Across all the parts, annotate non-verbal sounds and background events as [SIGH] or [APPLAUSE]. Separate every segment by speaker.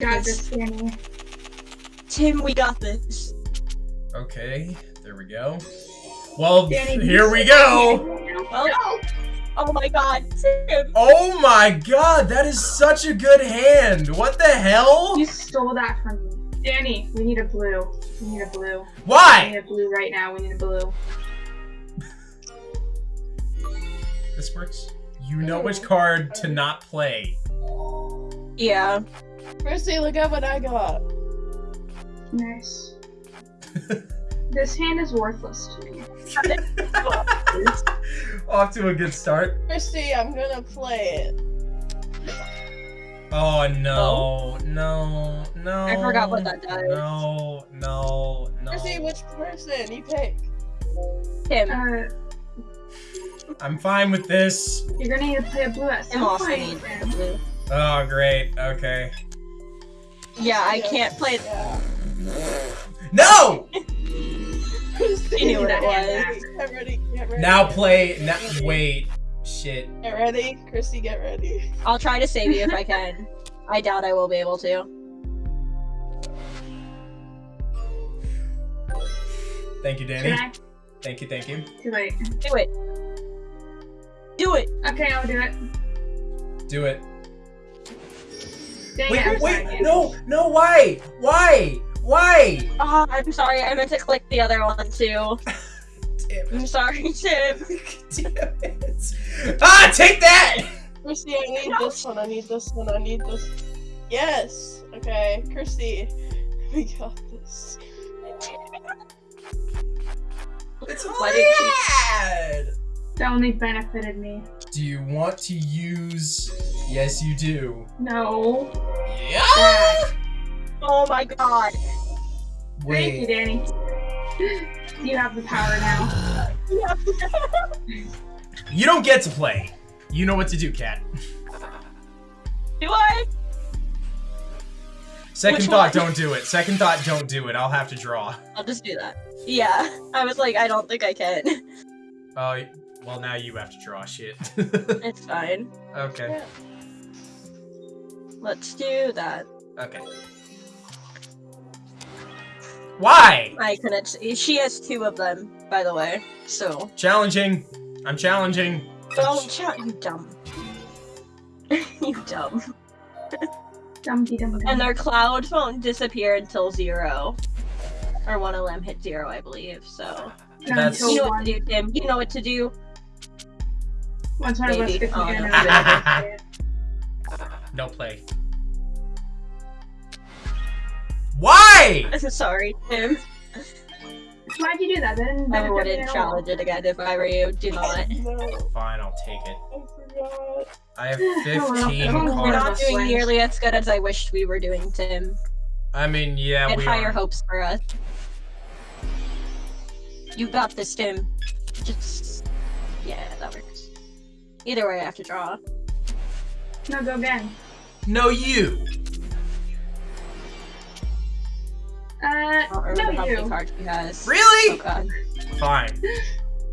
Speaker 1: Got this, Danny.
Speaker 2: Tim, we got this.
Speaker 3: Okay, there we go. Well,
Speaker 1: Danny,
Speaker 3: here we go.
Speaker 2: Well, oh my god, Tim.
Speaker 3: Oh my god, that is such a good hand. What the hell?
Speaker 1: You stole that from me. Danny, we need a blue. We need a blue.
Speaker 3: Why?
Speaker 1: We need a blue right now. We need a blue.
Speaker 3: This works. You know which card to not play.
Speaker 2: Yeah.
Speaker 4: Chrissy, look at what I got.
Speaker 1: Nice. [LAUGHS] this hand is worthless to me. [LAUGHS]
Speaker 3: Off to a good start.
Speaker 4: Chrissy, I'm gonna play it.
Speaker 3: Oh no, no, no.
Speaker 2: I forgot what that does.
Speaker 3: No, no, no.
Speaker 4: Chrissy, which person you pick?
Speaker 2: Tim.
Speaker 1: Uh,
Speaker 3: I'm fine with this.
Speaker 1: you're gonna need to play a blue at
Speaker 2: Tim
Speaker 1: some
Speaker 2: also
Speaker 1: point.
Speaker 2: needs
Speaker 1: Tim.
Speaker 2: blue.
Speaker 3: Oh, great. Okay.
Speaker 2: Yeah, I can't play.
Speaker 4: Yeah.
Speaker 3: No!
Speaker 4: Chrissy,
Speaker 2: You knew what it was.
Speaker 4: Get ready, get ready.
Speaker 3: Now play. Now, wait. Shit.
Speaker 4: Get ready, Christy. get ready.
Speaker 2: I'll try to save you if I can. I doubt I will be able to.
Speaker 3: Thank you,
Speaker 1: Should
Speaker 3: Danny.
Speaker 1: I?
Speaker 3: Thank you, thank you.
Speaker 1: Too late.
Speaker 2: Do it. Do it.
Speaker 1: Okay, I'll do it.
Speaker 3: Do it.
Speaker 1: Dang
Speaker 3: Wait,
Speaker 1: it,
Speaker 3: wait, no, no, why? Why? Why?
Speaker 2: Oh, I'm sorry. I meant to click the other one too. [LAUGHS]
Speaker 3: Damn
Speaker 2: I'm sorry, [LAUGHS] Tim.
Speaker 3: Damn it. Ah, take that!
Speaker 4: Chrissy, I need this one, I need this one, I need this. Yes! Okay, Chrissy, [LAUGHS] we got this.
Speaker 3: It's
Speaker 2: Why did
Speaker 3: bad.
Speaker 1: That only benefited me.
Speaker 3: Do you want to use? Yes, you do.
Speaker 1: No.
Speaker 3: Yeah.
Speaker 1: Bad.
Speaker 2: Oh my god.
Speaker 1: Thank you, Danny. You have the power now.
Speaker 3: You don't get to play. You know what to do, Cat.
Speaker 2: Do I?
Speaker 3: Second
Speaker 2: Which
Speaker 3: thought,
Speaker 2: one?
Speaker 3: don't do it. Second thought, don't do it. I'll have to draw.
Speaker 2: I'll just do that. Yeah. I was like, I don't think I can.
Speaker 3: Oh, well, now you have to draw shit. [LAUGHS]
Speaker 2: It's fine.
Speaker 3: okay.
Speaker 2: Let's do that.
Speaker 3: Okay. Why?
Speaker 2: I couldn't. She has two of them, by the way. So
Speaker 3: Challenging. I'm challenging.
Speaker 2: don't shout, you dumb. [LAUGHS] you dumb.
Speaker 1: Dumpty dum dum.
Speaker 2: And their clouds won't disappear until zero, or one of them hit zero, I believe. So
Speaker 3: That's-
Speaker 2: you know what to do, Tim. You know what to do.
Speaker 1: once one of us
Speaker 2: Maybe. [LAUGHS]
Speaker 1: gets again,
Speaker 2: no.
Speaker 1: another
Speaker 3: No play. Why?
Speaker 2: Sorry, Tim.
Speaker 1: Why'd you do that? That didn't
Speaker 2: I
Speaker 1: benefit me
Speaker 2: wouldn't challenge it again if I were you. Do not.
Speaker 4: No,
Speaker 3: Fine, I'll take it.
Speaker 4: I forgot.
Speaker 3: I have [LAUGHS]
Speaker 1: well,
Speaker 3: 15
Speaker 1: we're
Speaker 2: We're not doing
Speaker 1: wins.
Speaker 2: nearly as good as I wished we were doing, Tim.
Speaker 3: I mean, yeah,
Speaker 2: and
Speaker 3: we
Speaker 2: higher
Speaker 3: are.
Speaker 2: hopes for us. You got this, Tim. Just yeah, that works. Either way, I have to draw.
Speaker 1: No, go again.
Speaker 3: No, you.
Speaker 1: Uh,
Speaker 2: I don't remember
Speaker 1: no, you.
Speaker 2: cards he has. Oh
Speaker 3: Really?
Speaker 2: god.
Speaker 3: Fine.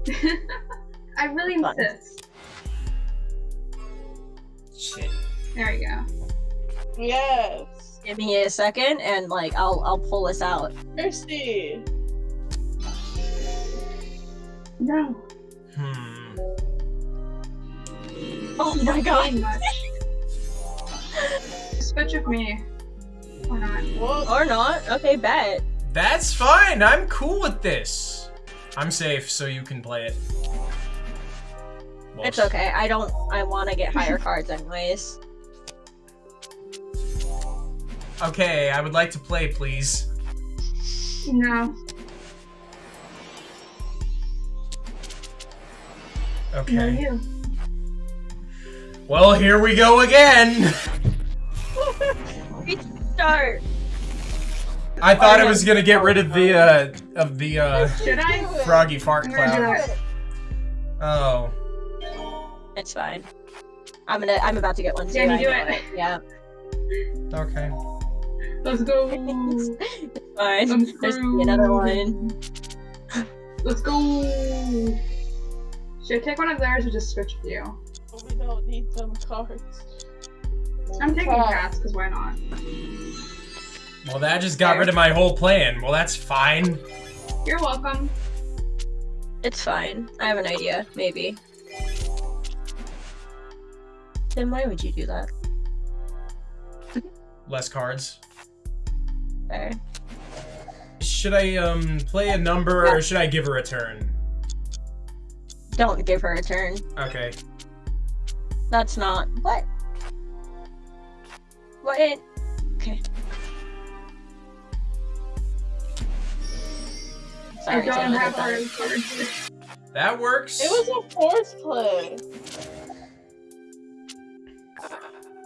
Speaker 3: [LAUGHS]
Speaker 1: I really
Speaker 2: Fun.
Speaker 1: insist.
Speaker 3: Shit.
Speaker 1: There you go.
Speaker 4: Yes!
Speaker 2: Give me a second, and like I'll I'll pull this out.
Speaker 4: Chrissy!
Speaker 1: No.
Speaker 3: Hmm.
Speaker 2: Oh my god.
Speaker 1: Gain much. Switch with me. Or not.
Speaker 4: What?
Speaker 2: Or not. Okay, bet.
Speaker 3: That's fine. I'm cool with this. I'm safe, so you can play it. Well,
Speaker 2: It's okay. I don't. I want to get higher [LAUGHS] cards anyways.
Speaker 3: Okay, I would like to play, please.
Speaker 1: No. No,
Speaker 3: Okay.
Speaker 1: you.
Speaker 3: Well, here we go again. [LAUGHS]
Speaker 2: Start.
Speaker 3: I thought
Speaker 2: Oh,
Speaker 3: I was gonna get rid of the uh of the uh
Speaker 1: Should I?
Speaker 3: froggy fart
Speaker 1: I'm gonna do
Speaker 3: cloud. Oh.
Speaker 2: It's fine. I'm gonna. I'm about to get one too.
Speaker 1: Yeah, you do
Speaker 2: know
Speaker 1: it.
Speaker 2: Yeah.
Speaker 3: Okay.
Speaker 1: Let's go. [LAUGHS]
Speaker 2: it's fine.
Speaker 1: I'm
Speaker 2: There's gonna be another one.
Speaker 1: Let's go. Should I take one of theirs or just switch with you?
Speaker 4: We don't need them cards.
Speaker 1: I'm taking
Speaker 4: Cat.
Speaker 1: cats because why not?
Speaker 3: Well, that just got rid of my whole plan. Well, that's fine.
Speaker 1: You're welcome.
Speaker 2: It's fine. I have an idea, maybe. Then why would you do that? [LAUGHS]
Speaker 3: Less cards.
Speaker 2: Fair.
Speaker 3: Should I um play a number or should I give her a turn?
Speaker 2: Don't give her a turn.
Speaker 3: Okay.
Speaker 2: That's not. What? What? Okay. Sorry,
Speaker 1: I don't
Speaker 2: Tim,
Speaker 1: have
Speaker 2: did that.
Speaker 1: cards.
Speaker 3: That works.
Speaker 4: It was a force play.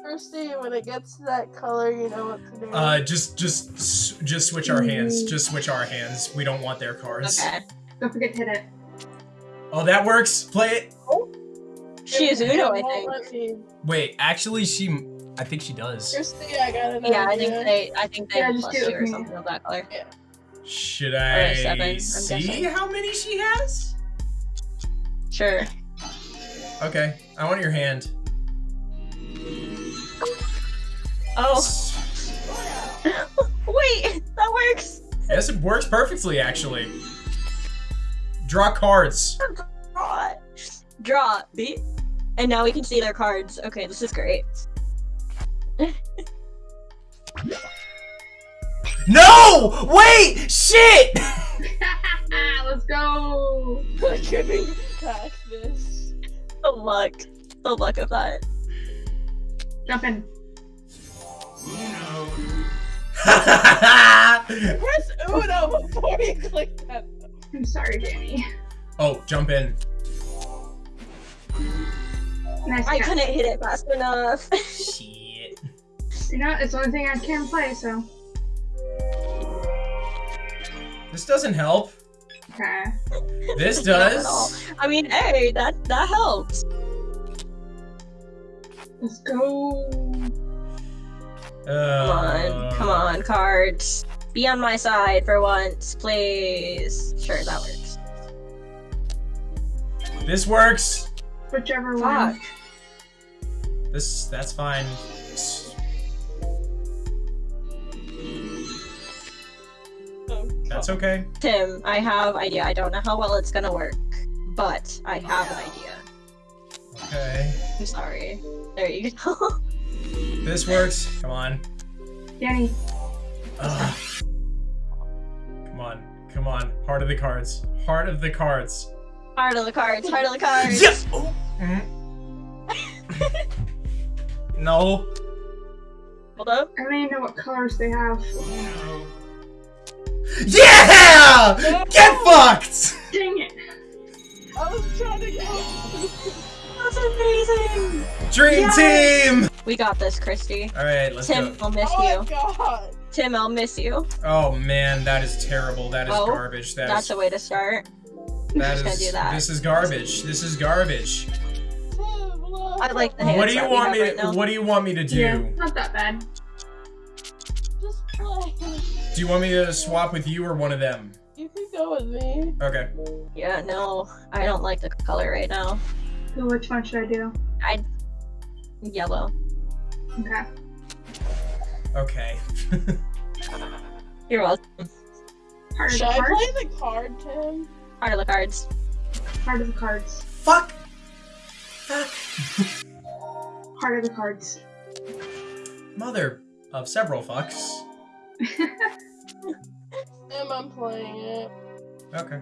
Speaker 4: Kirsty, when it gets to that color, you know what to do.
Speaker 3: Uh, just, just, just switch our hands. Just switch our hands. We don't want their cards.
Speaker 2: Okay.
Speaker 1: Don't forget to hit it.
Speaker 3: Oh, that works. Play it.
Speaker 2: She is
Speaker 4: It
Speaker 2: Uno, I think.
Speaker 3: Wait, actually, she. I think she does.
Speaker 4: Kirsty, I got an
Speaker 2: Yeah, I think they. I think they
Speaker 1: Yeah,
Speaker 2: have
Speaker 1: just
Speaker 2: plus
Speaker 1: do it
Speaker 2: two or
Speaker 1: me.
Speaker 2: something of that color.
Speaker 3: Should
Speaker 2: a
Speaker 3: I
Speaker 2: seven, I'm
Speaker 3: see
Speaker 2: guessing.
Speaker 3: how many she has?
Speaker 2: Sure.
Speaker 3: Okay, I want your hand.
Speaker 2: Oh, [LAUGHS] wait, that works.
Speaker 3: Yes, it works perfectly, actually. Draw cards.
Speaker 2: Oh, Draw. Draw. B. And now we can see their cards. Okay, this is great. [LAUGHS]
Speaker 3: No! Wait! Shit! [LAUGHS]
Speaker 1: Let's go.
Speaker 4: I couldn't attack this.
Speaker 2: The luck. The luck of that.
Speaker 1: Jump in. [LAUGHS]
Speaker 4: Press Uno before you click that.
Speaker 1: I'm sorry, Danny.
Speaker 3: oh, jump in.
Speaker 1: Nice
Speaker 2: I couldn't hit it fast enough.
Speaker 3: Shit.
Speaker 1: You know, it's the only thing I can play, so.
Speaker 3: This doesn't help.
Speaker 1: Okay.
Speaker 3: This [LAUGHS]
Speaker 2: Not at all.
Speaker 3: does.
Speaker 2: I mean, hey, that that helps.
Speaker 1: Let's go.
Speaker 3: Uh,
Speaker 2: Come on, come on, cards. Be on my side for once, please. Sure, that works.
Speaker 3: This works.
Speaker 1: Whichever
Speaker 2: Fuck.
Speaker 1: one.
Speaker 3: This, that's fine. That's okay.
Speaker 2: Tim, I have idea. I don't know how well it's gonna work, but I have an idea.
Speaker 3: Okay.
Speaker 2: I'm sorry. There you go. [LAUGHS]
Speaker 3: This works. Come on.
Speaker 1: Danny.
Speaker 3: Ugh. Come on. Come on. Heart of the cards. Heart of the cards.
Speaker 2: heart of the cards. Heart of the cards.
Speaker 3: Yes! Oh. Mhm. [LAUGHS] no.
Speaker 2: Hold up.
Speaker 1: I don't even know what colors they have.
Speaker 3: Yeah! Get fucked!
Speaker 1: Dang it.
Speaker 4: I was trying to go. [LAUGHS]
Speaker 2: That's amazing.
Speaker 3: Dream
Speaker 2: Yes!
Speaker 3: team!
Speaker 2: We got this, Christy.
Speaker 3: Alright, let's
Speaker 2: Tim,
Speaker 3: go.
Speaker 2: I'll miss
Speaker 4: Oh
Speaker 2: you.
Speaker 4: my god.
Speaker 2: Tim, I'll miss you.
Speaker 3: Oh man, that is terrible. That is
Speaker 2: Oh,
Speaker 3: garbage. That
Speaker 2: That's
Speaker 3: is,
Speaker 2: a way to start.
Speaker 3: that
Speaker 2: just gonna do that.
Speaker 3: This is garbage. This is garbage.
Speaker 2: I like the
Speaker 3: What
Speaker 2: hands
Speaker 3: do you
Speaker 2: that
Speaker 3: want me
Speaker 2: right
Speaker 3: to, what do you want me to do?
Speaker 1: Yeah, not that bad.
Speaker 4: Just play.
Speaker 3: Do you want me to swap with you or one of them?
Speaker 4: You can go with me.
Speaker 3: Okay.
Speaker 2: Yeah, no, I don't like the color right now.
Speaker 1: So which one should I do?
Speaker 2: I yellow.
Speaker 1: Okay.
Speaker 3: Okay.
Speaker 2: You're welcome.
Speaker 1: Heart of
Speaker 4: Should
Speaker 1: the
Speaker 4: I
Speaker 1: cards.
Speaker 4: play the card, Tim?
Speaker 2: Heart of the cards.
Speaker 1: Heart of the cards.
Speaker 3: Fuck! Fuck.
Speaker 1: Heart of the cards.
Speaker 3: Mother of several fucks. [LAUGHS]
Speaker 4: Tim, I'm playing it.
Speaker 3: Okay.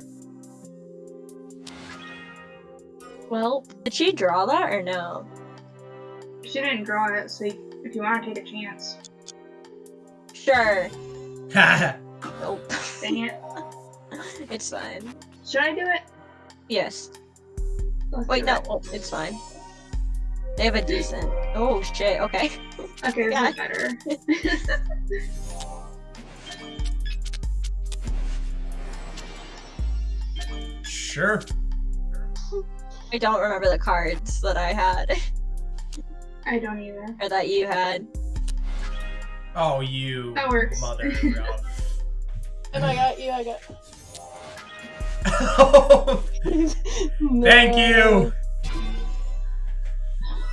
Speaker 2: Well, did she draw that or no?
Speaker 1: she didn't draw it, so if you want to take a chance.
Speaker 2: Sure.
Speaker 3: Haha. [LAUGHS]
Speaker 2: Nope.
Speaker 1: Dang it. [LAUGHS]
Speaker 2: it's fine.
Speaker 1: Should I do it?
Speaker 2: Yes.
Speaker 1: Let's
Speaker 2: Wait, no.
Speaker 1: it.
Speaker 2: Oh, it's fine. They have a decent. Oh shit. Okay.
Speaker 1: Okay, this
Speaker 2: Yeah.
Speaker 1: is better. [LAUGHS]
Speaker 3: sure.
Speaker 2: I don't remember the cards that I had
Speaker 1: I don't either.
Speaker 2: or that you had.
Speaker 3: Oh, you
Speaker 1: That works.
Speaker 3: mother of. [LAUGHS]
Speaker 4: And I got you, I got. [LAUGHS]
Speaker 3: Thank you.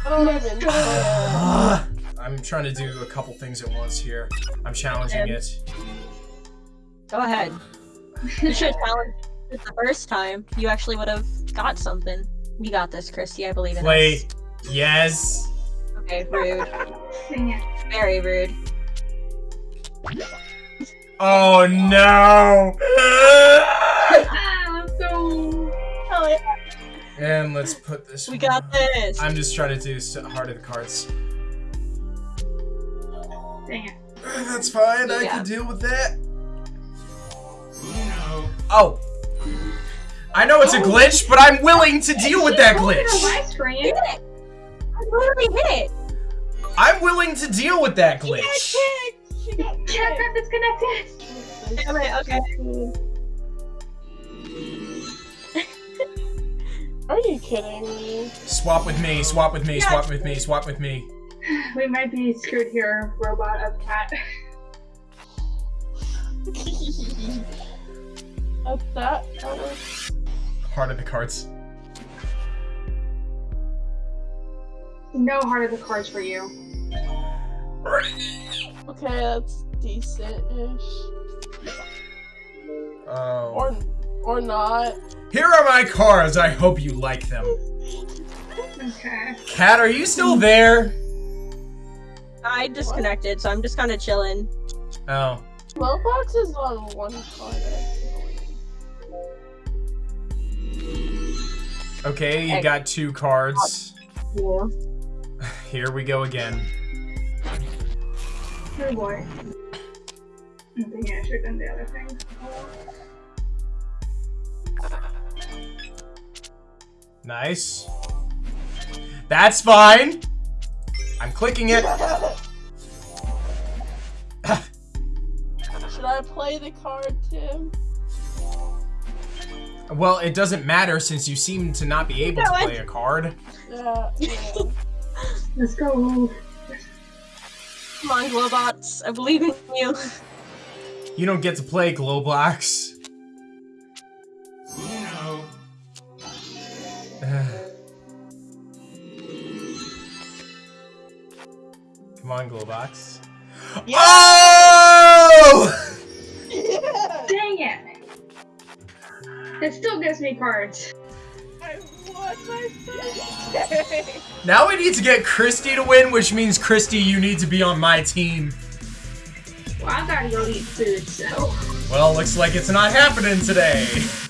Speaker 4: I don't even care.
Speaker 3: Ah, I'm trying to do a couple things at once here. I'm challenging it.
Speaker 2: Go ahead. You should challenge it the first time. You actually would have got something. You got this, Christy. I believe in
Speaker 3: Play.
Speaker 2: us.
Speaker 3: Yes.
Speaker 2: Okay, rude. Very rude.
Speaker 3: Oh no!
Speaker 1: Let's.
Speaker 2: Oh, yeah.
Speaker 3: and let's put this.
Speaker 2: We got this.
Speaker 3: I'm just trying to do s- heart of the cards.
Speaker 1: Dang it.
Speaker 3: That's fine. I
Speaker 2: Yeah.
Speaker 3: can deal with that. Oh. I know it's a oh, glitch, but I'm willing to deal with that glitch.
Speaker 1: my screen.
Speaker 2: Hit it. I literally hit it.
Speaker 3: I'm willing to deal with that
Speaker 4: She got
Speaker 3: glitch.
Speaker 4: kicked! She got
Speaker 1: disconnected.
Speaker 4: kicked!
Speaker 2: Damn it, okay. [LAUGHS]
Speaker 4: Are you kidding me?
Speaker 3: Swap with me, swap with me, swap with me, swap with me. [SIGHS]
Speaker 1: We might be screwed here, robot of cat. [LAUGHS]
Speaker 4: At that, that was...
Speaker 3: Heart of the cards.
Speaker 1: No heart of the cards for you.
Speaker 4: Okay, that's decent-ish.
Speaker 3: Oh.
Speaker 4: Or, or not.
Speaker 3: Here are my cards. I hope you like them.
Speaker 1: Okay.
Speaker 3: Cat, are you still there?
Speaker 2: I disconnected, so I'm just kind of chilling.
Speaker 3: Oh.
Speaker 4: Slowbox is on one card,
Speaker 3: Okay, you got two cards.
Speaker 2: Yeah.
Speaker 3: Here we go again.
Speaker 1: Oh boy. I'm thinking I should have done the other thing.
Speaker 3: Nice. That's fine. I'm clicking it. [LAUGHS]
Speaker 4: Should I play the card, Tim?
Speaker 3: Well, it doesn't matter since you seem to not be able to
Speaker 2: No, I-
Speaker 3: play a card.
Speaker 4: Uh, yeah, yeah. [LAUGHS]
Speaker 1: Let's go.
Speaker 2: Come on, Glowbots. I believe in you.
Speaker 3: You don't get to play Glowblocks. [SIGHS] Come on, Glowbox.
Speaker 4: Yeah.
Speaker 3: Oh!
Speaker 1: It me cards.
Speaker 4: I won my first!
Speaker 3: Now we need to get Christy to win, which means Christy, you need to be on my team.
Speaker 1: Well, I gotta go eat food, so.
Speaker 3: Well, looks like it's not happening today. [LAUGHS]